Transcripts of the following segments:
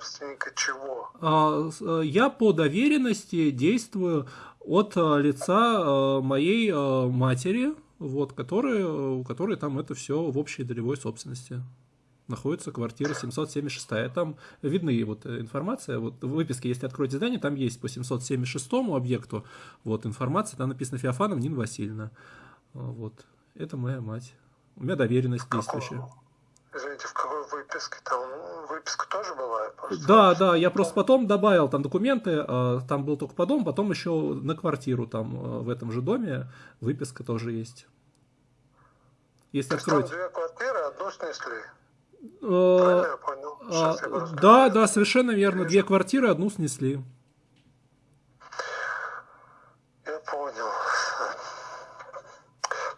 собственника чего? А, э, я по доверенности действую от э, лица э, моей матери, вот, которая, у которой там это все в общей долевой собственности находится квартира 776. Там видны вот информация, вот в выписке, если откроете здание, там есть по 776 объекту вот информация, там написано Феофанов Нина Васильевна. Вот, это моя мать. У меня доверенность действующая. Извините, в какой выписке? Там выписка тоже бывает? Просто? Да, да, я просто потом добавил там документы, а, там был только по дому, потом еще на квартиру там а, в этом же доме выписка тоже есть. Если То откроете. Там две квартиры, одну снесли. Правильно я понял? А, да, да, совершенно верно. Две квартиры, одну снесли. Я понял.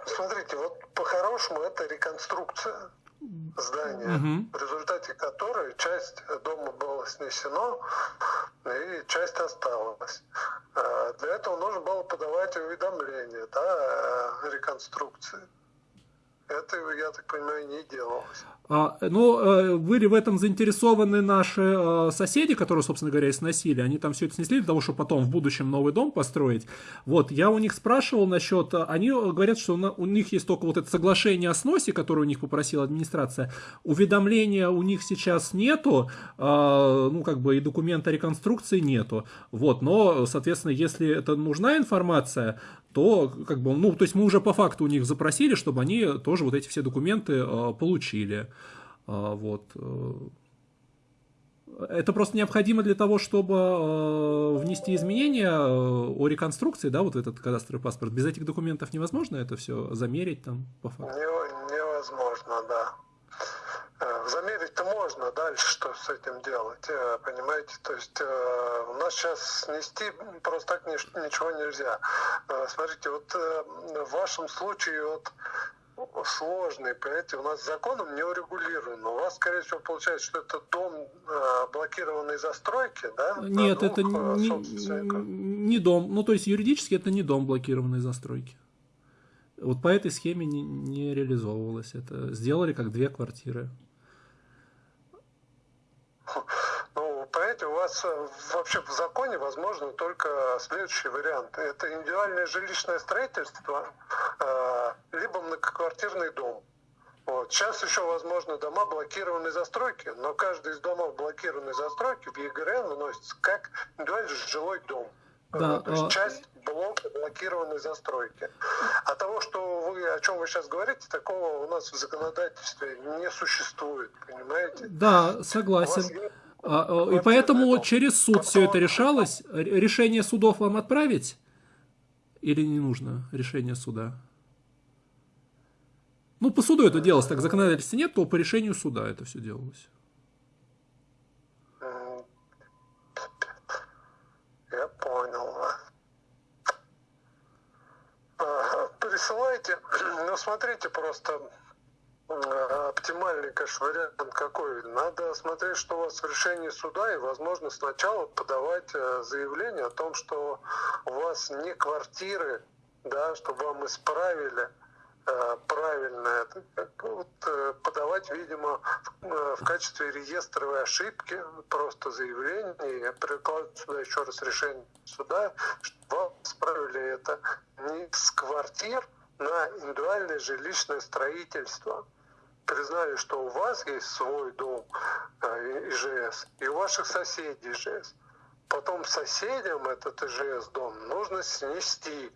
Смотрите, вот по-хорошему это реконструкция здания, угу. в результате которой часть дома была снесена и часть осталась. А, для этого нужно было подавать уведомление да, о реконструкции. Это, я так понимаю, не делалось. А, ну, э, были в этом заинтересованы наши э, соседи, которые, собственно говоря, и сносили. Они там все это снесли для того, чтобы потом в будущем новый дом построить. Вот, я у них спрашивал насчет... Э, они говорят, что у них есть только вот это соглашение о сносе, которое у них попросила администрация. Уведомления у них сейчас нету, ну, как бы и документа реконструкции нету. Вот, но, соответственно, если это нужна информация, то, как бы, ну, то есть мы уже по факту у них запросили, чтобы они тоже вот эти все документы получили. А, вот. Э, это просто необходимо для того, чтобы э, внести изменения э, о реконструкции, да, вот этот кадастровый паспорт. Без этих документов невозможно это все замерить там по факту? невозможно, да. Замерить-то можно, дальше что с этим делать, понимаете? То есть у нас сейчас снести просто так ничего нельзя. Смотрите, вот в вашем случае вот сложный, понимаете, у нас законом не урегулирован. У вас, скорее всего, получается, что это дом э, блокированной застройки, да? Нет, это не, не дом. Ну, то есть юридически это не дом блокированной застройки. Вот по этой схеме не, не реализовывалось это. Сделали как две квартиры. понимаете, у вас э, вообще в законе возможно только следующий вариант. Это индивидуальное жилищное строительство, э, либо многоквартирный дом. Вот. Сейчас еще возможно дома блокированной застройки, но каждый из домов блокированной застройки в ЕГРН выносится как индивидуальный жилой дом. Да, То есть а... часть блока блокированной застройки. А того, что вы, о чем вы сейчас говорите, такого у нас в законодательстве не существует, понимаете? Да, согласен. А, а, и поэтому через суд все это решалось. Решение судов вам отправить? Или не нужно решение суда? Ну, по суду это делалось, так законодательства нет, то по решению суда это все делалось. Я понял. Присылайте, ну смотрите просто, оптимальный, конечно, вариант какой? Надо смотреть, что у вас в решении суда, и, возможно, сначала подавать э, заявление о том, что у вас не квартиры, да, чтобы вам исправили э, правильно это, вот, э, подавать, видимо, в, качестве реестровой ошибки просто заявление прикладывать сюда еще раз решение суда, чтобы вам исправили это не с квартир на индивидуальное жилищное строительство признали, что у вас есть свой дом э, ИЖС, и у ваших соседей ИЖС. Потом соседям этот ИЖС дом нужно снести,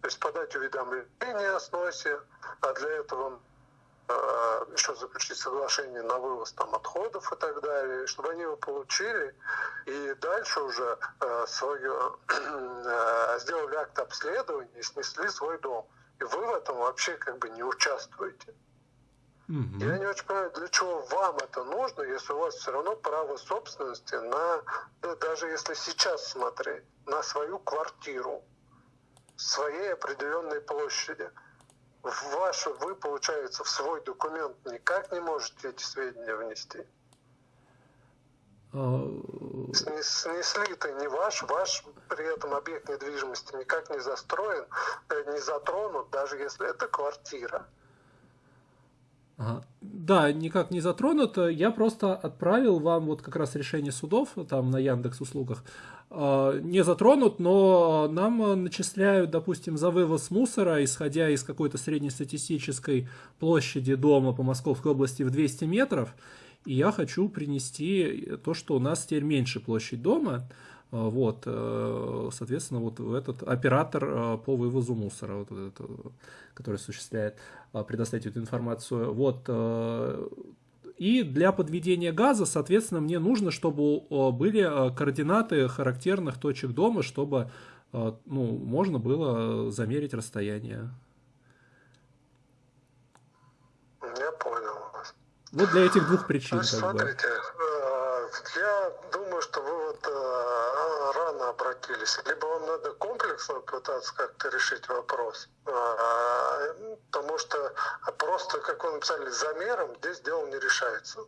то есть подать уведомление о сносе, а для этого э, еще заключить соглашение на вывоз там отходов и так далее, чтобы они его получили и дальше уже э, свое, э, сделали акт обследования и снесли свой дом. И вы в этом вообще как бы не участвуете. Угу. Я не очень понимаю, для чего вам это нужно, если у вас все равно право собственности на, ну, даже если сейчас смотреть, на свою квартиру своей определенной площади. В вашу вы, получается, в свой документ никак не можете эти сведения внести. А, Снесли-то не ваш, ваш при этом объект недвижимости никак не застроен, э, не затронут, даже если это квартира. Ага. Да, никак не затронут. Я просто отправил вам вот как раз решение судов там на Яндекс услугах. Э, не затронут, но нам начисляют, допустим, за вывоз мусора, исходя из какой-то среднестатистической площади дома по Московской области в 200 метров. И я хочу принести то, что у нас теперь меньше площадь дома. Э, вот, э, соответственно, вот этот оператор по вывозу мусора, вот этот, который осуществляет, предоставить эту информацию. Вот, и для подведения газа, соответственно, мне нужно, чтобы были э, координаты характерных точек дома, чтобы э, ну, можно было замерить расстояние. Я понял вас. Вот для этих двух причин. Значит, смотрите, бы. Э, рано обратились. Либо вам надо комплексно пытаться как-то решить вопрос, потому что просто, как вы написали, замером здесь дело не решается.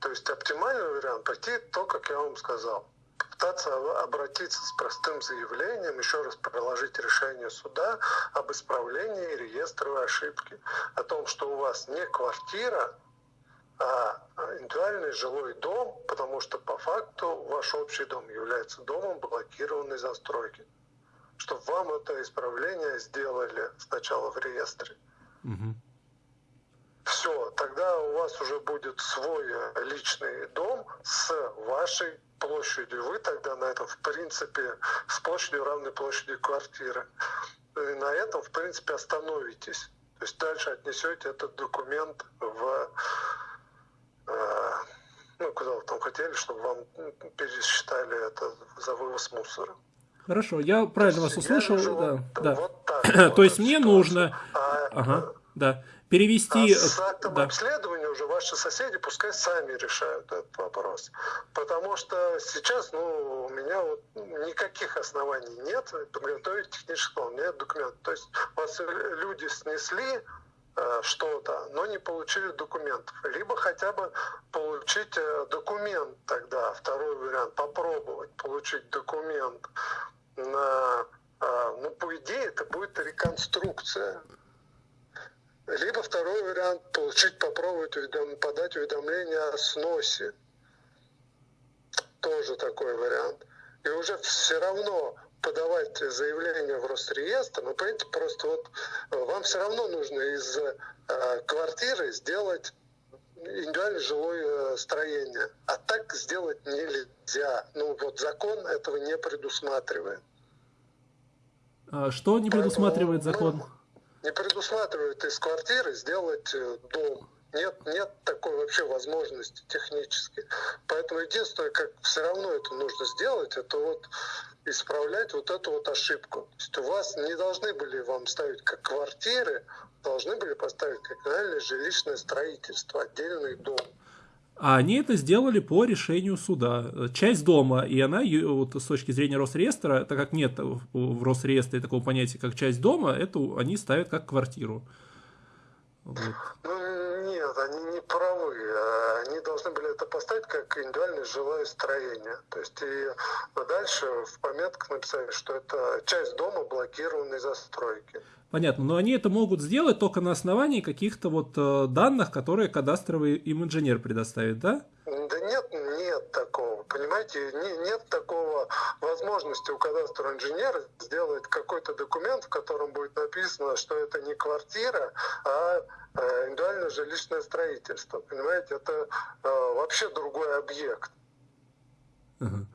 То есть оптимальный вариант пойти то, как я вам сказал. Пытаться обратиться с простым заявлением, еще раз приложить решение суда об исправлении реестровой ошибки, о том, что у вас не квартира, а индивидуальный жилой дом, потому что по факту ваш общий дом является домом блокированной застройки. Чтобы вам это исправление сделали сначала в реестре. Угу. Все, тогда у вас уже будет свой личный дом с вашей площадью. Вы тогда на этом, в принципе, с площадью равной площади квартиры. И на этом, в принципе, остановитесь. То есть дальше отнесете этот документ в э, ну, куда вы там хотели, чтобы вам пересчитали это за вывоз мусора. Хорошо, я правильно вас услышал. Да, вот, да. Вот так, То есть мне нужно... А, ага, да перевести... А с актом да. обследования уже ваши соседи пускай сами решают этот вопрос. Потому что сейчас ну, у меня вот никаких оснований нет подготовить технического, нет документа. То есть у вас люди снесли э, что-то, но не получили документов. Либо хотя бы получить э, документ тогда, второй вариант, попробовать получить документ на э, ну, по идее, это будет реконструкция либо второй вариант – получить, попробовать уведом, подать уведомление о сносе. Тоже такой вариант. И уже все равно подавать заявление в Росреестр, ну, понимаете, просто вот э, вам все равно нужно из э, квартиры сделать индивидуальное жилое э, строение. А так сделать нельзя. Ну, вот закон этого не предусматривает. А что не предусматривает Поэтому, закон? Ну, не предусматривает из квартиры сделать э, дом. Нет, нет такой вообще возможности технически. Поэтому единственное, как все равно это нужно сделать, это вот исправлять вот эту вот ошибку. То есть у вас не должны были вам ставить как квартиры, должны были поставить как реальное жилищное строительство, отдельный дом. А они это сделали по решению суда. Часть дома, и она, вот с точки зрения Росреестра, так как нет в Росреестре такого понятия, как часть дома, это они ставят как квартиру. Вот. Ну, нет, они не правы. Они должны были это поставить как индивидуальное жилое строение. То есть и дальше в пометках написали, что это часть дома блокированной застройки. Понятно, но они это могут сделать только на основании каких-то вот э, данных, которые кадастровый им инженер предоставит, да? Да нет, нет такого, понимаете, не, нет такого возможности у кадастрового инженера сделать какой-то документ, в котором будет написано, что это не квартира, а э, индивидуальное жилищное строительство, понимаете, это э, вообще другой объект. Uh-huh.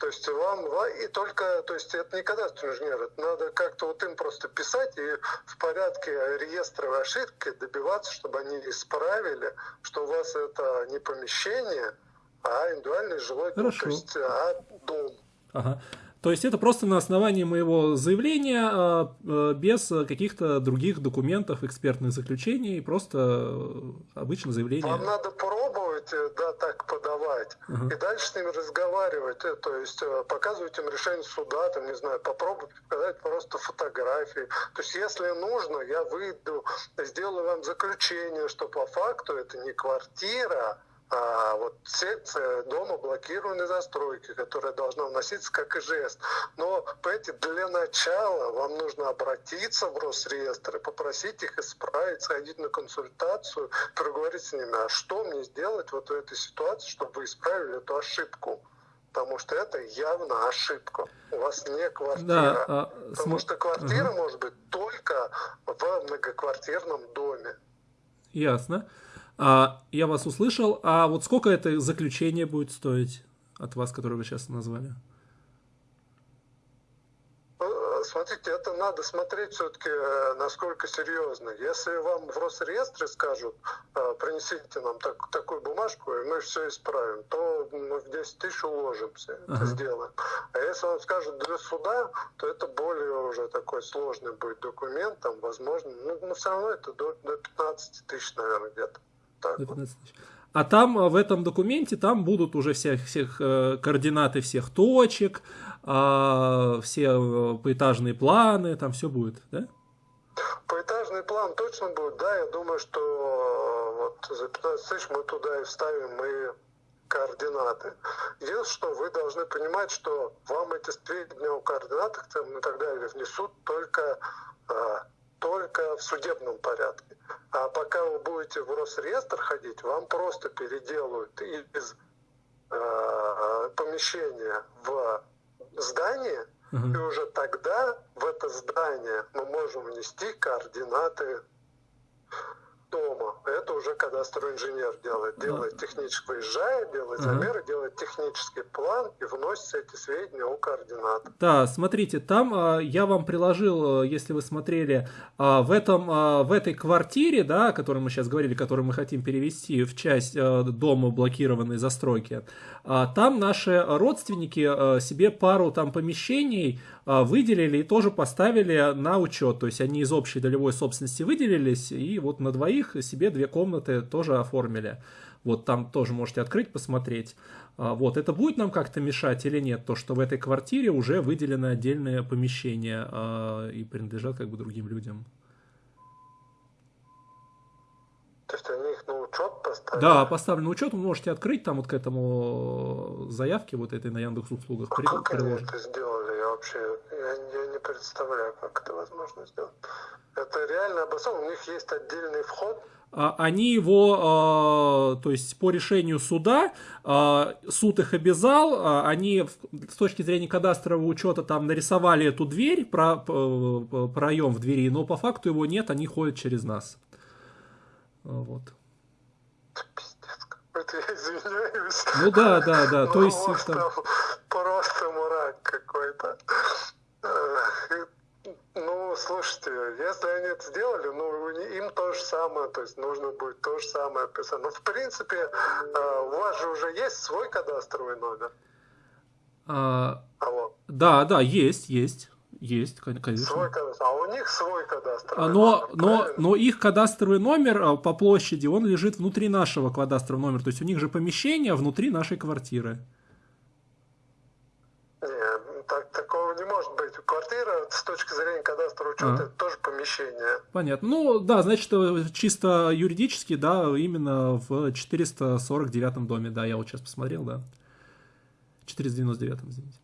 То есть вам, и только, то есть это не кадастровый инженер, это надо как-то вот им просто писать и в порядке реестровой ошибки добиваться, чтобы они исправили, что у вас это не помещение, а индивидуальный жилой дом, то есть а дом. Ага. То есть это просто на основании моего заявления, а, а, без каких-то других документов, экспертных заключений, просто э, обычное заявление. Вам надо пробовать, э, да, так подавать, uh-huh. и дальше с ними разговаривать, э, то есть показывать им решение суда, там, не знаю, попробовать показать просто фотографии. То есть если нужно, я выйду, сделаю вам заключение, что по факту это не квартира, а вот секция дома блокированной застройки, которая должна вноситься как и жест. Но понимаете, для начала вам нужно обратиться в Росреестр и попросить их исправить, сходить на консультацию, проговорить с ними, а что мне сделать вот в этой ситуации, чтобы вы исправили эту ошибку потому что это явно ошибка. У вас не квартира. Да, а, потому см... что квартира угу. может быть только в многоквартирном доме. Ясно. А, я вас услышал. А вот сколько это заключение будет стоить от вас, которое вы сейчас назвали? смотрите, это надо смотреть все-таки, э, насколько серьезно. Если вам в Росреестре скажут, э, принесите нам так, такую бумажку, и мы все исправим, то мы в 10 тысяч уложимся, ага. это сделаем. А если вам скажут для суда, то это более уже такой сложный будет документ, там, возможно, ну, но все равно это до, до 15 тысяч, наверное, где-то. Так до 15 тысяч. А там э, в этом документе там будут уже всех, всех э, координаты всех точек, э, все э, поэтажные планы, там все будет, да? Поэтажный план точно будет, да. Я думаю, что вот за 15 тысяч мы туда и вставим и координаты. Единственное, что вы должны понимать, что вам эти сведения о координатах там, и так далее внесут только, только в судебном порядке. А пока вы будете в Росреестр ходить, вам просто переделают из э, помещения в здание, uh-huh. и уже тогда в это здание мы можем внести координаты дома. Это уже кадастровый инженер делает. Делает технический, выезжает, делает замеры, делает технический план и вносит эти сведения о координатах. Да, смотрите, там а, я вам приложил, э, если вы смотрели, а, в, этом, а, в этой квартире, да, о которой мы сейчас говорили, которую мы хотим перевести в часть дома блокированной застройки, там наши родственники себе пару там помещений выделили и тоже поставили на учет. То есть они из общей долевой собственности выделились и вот на двоих них себе две комнаты тоже оформили. Вот там тоже можете открыть, посмотреть. А, вот, это будет нам как-то мешать или нет, то, что в этой квартире уже выделено отдельное помещение а, и принадлежат как бы другим людям. То есть они их на учет поставили? Да, поставлен на учет, вы можете открыть там вот к этому заявке вот этой на Яндекс услугах. А как они это сделали? Я вообще представляю, как это возможно сделать. Это реально обосновано. У них есть отдельный вход. А, они его, то есть по решению суда, а, суд их обязал, а, они с точки зрения кадастрового учета там нарисовали эту дверь, про, проем в двери, но по факту его нет, они ходят через нас. Вот. Это я извиняюсь. Ну да, да, да. То есть там... просто мрак какой-то. Ну, слушайте, если они это сделали, ну, им то же самое, то есть нужно будет то же самое описать. Ну, в принципе, э, у вас же уже есть свой кадастровый номер. А, Алло. Да, да, есть, есть. Есть, конечно. Свой кадастр. А у них свой кадастровый а, но, номер, но, но их кадастровый номер э, по площади, он лежит внутри нашего кадастрового номера. То есть у них же помещение внутри нашей квартиры. квартира с точки зрения кадастра учета а. это тоже помещение. Понятно. Ну да, значит, э, чисто юридически, да, именно в 449 доме, да, я вот сейчас посмотрел, да. 499, извините.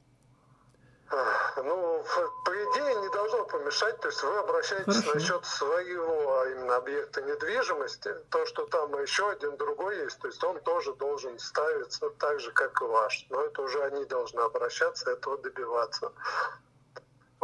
Ну, по идее, не должно помешать. То есть вы обращаетесь Хорошо. насчет своего а именно объекта недвижимости. То, что там еще один другой есть, то есть он тоже должен ставиться так же, как и ваш. Но это уже они должны обращаться, этого добиваться.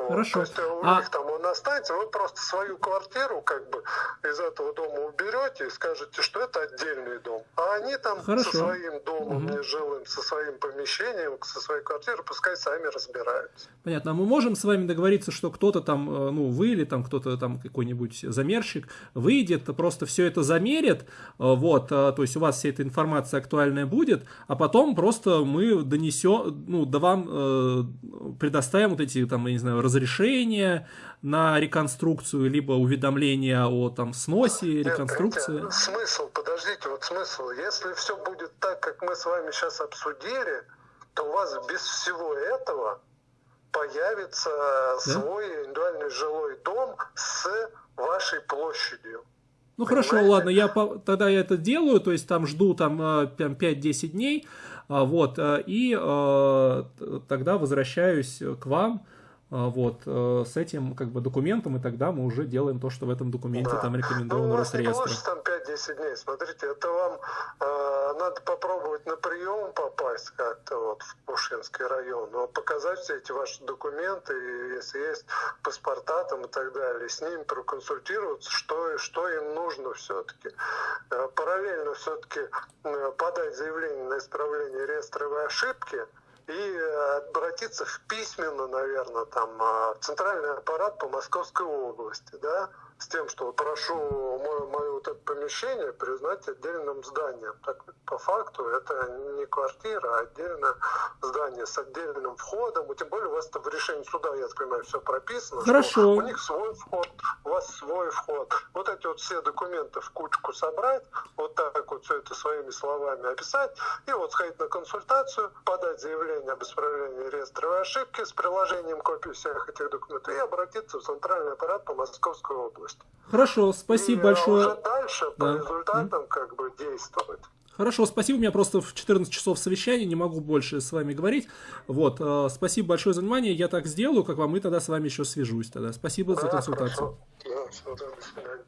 Хорошо. Вот, то есть у а... них там он останется, вы просто свою квартиру как бы из этого дома уберете и скажете, что это отдельный дом. А они там Хорошо. со своим домом угу. нежилым, со своим помещением, со своей квартирой, пускай сами разбираются. Понятно. А мы можем с вами договориться, что кто-то там, э, ну, вы или там кто-то там какой-нибудь замерщик выйдет, просто все это замерит, э, вот, э, то есть у вас вся эта информация актуальная будет, а потом просто мы донесем, ну, да вам э, предоставим вот эти там, я не знаю, разрешение на реконструкцию, либо уведомление о там сносе, реконструкции. Нет, смысл, подождите, вот смысл. Если все будет так, как мы с вами сейчас обсудили, то у вас без всего этого появится да? свой индивидуальный жилой дом с вашей площадью. Ну хорошо, ладно, я по, тогда я это делаю, то есть там жду там 5-10 дней, вот, и тогда возвращаюсь к вам, а, вот, э, с этим как бы документом, и тогда мы уже делаем то, что в этом документе да. там рекомендовано ну, у вас Росреестра. Не там 5-10 дней, смотрите, это вам э, надо попробовать на прием попасть как-то вот в Пушинский район, но показать все эти ваши документы, и если есть паспорта там и так далее, с ними проконсультироваться, что, что им нужно все-таки. Э, параллельно все-таки э, подать заявление на исправление реестровой ошибки, и обратиться в письменно, наверное, там, а, центральный аппарат по Московской области, да, с тем, что прошу мое, мое вот это помещение признать отдельным зданием. Так по факту это не квартира, а отдельное здание с отдельным входом. И тем более у вас это в решении суда, я так понимаю, все прописано. Хорошо. у них свой вход, у вас свой вход. Вот эти вот все документы в кучку собрать, вот так вот все это своими словами описать, и вот сходить на консультацию, подать заявление об исправлении реестровой ошибки с приложением копии всех этих документов и обратиться в центральный аппарат по Московской области есть. Хорошо, спасибо и большое. Уже дальше да. по результатам как бы действовать. Хорошо, спасибо. У меня просто в 14 часов совещания, не могу больше с вами говорить. Вот, э, спасибо большое за внимание. Я так сделаю, как вам, и тогда с вами еще свяжусь. Тогда спасибо да, за консультацию. Хорошо. Да, все, до свидания.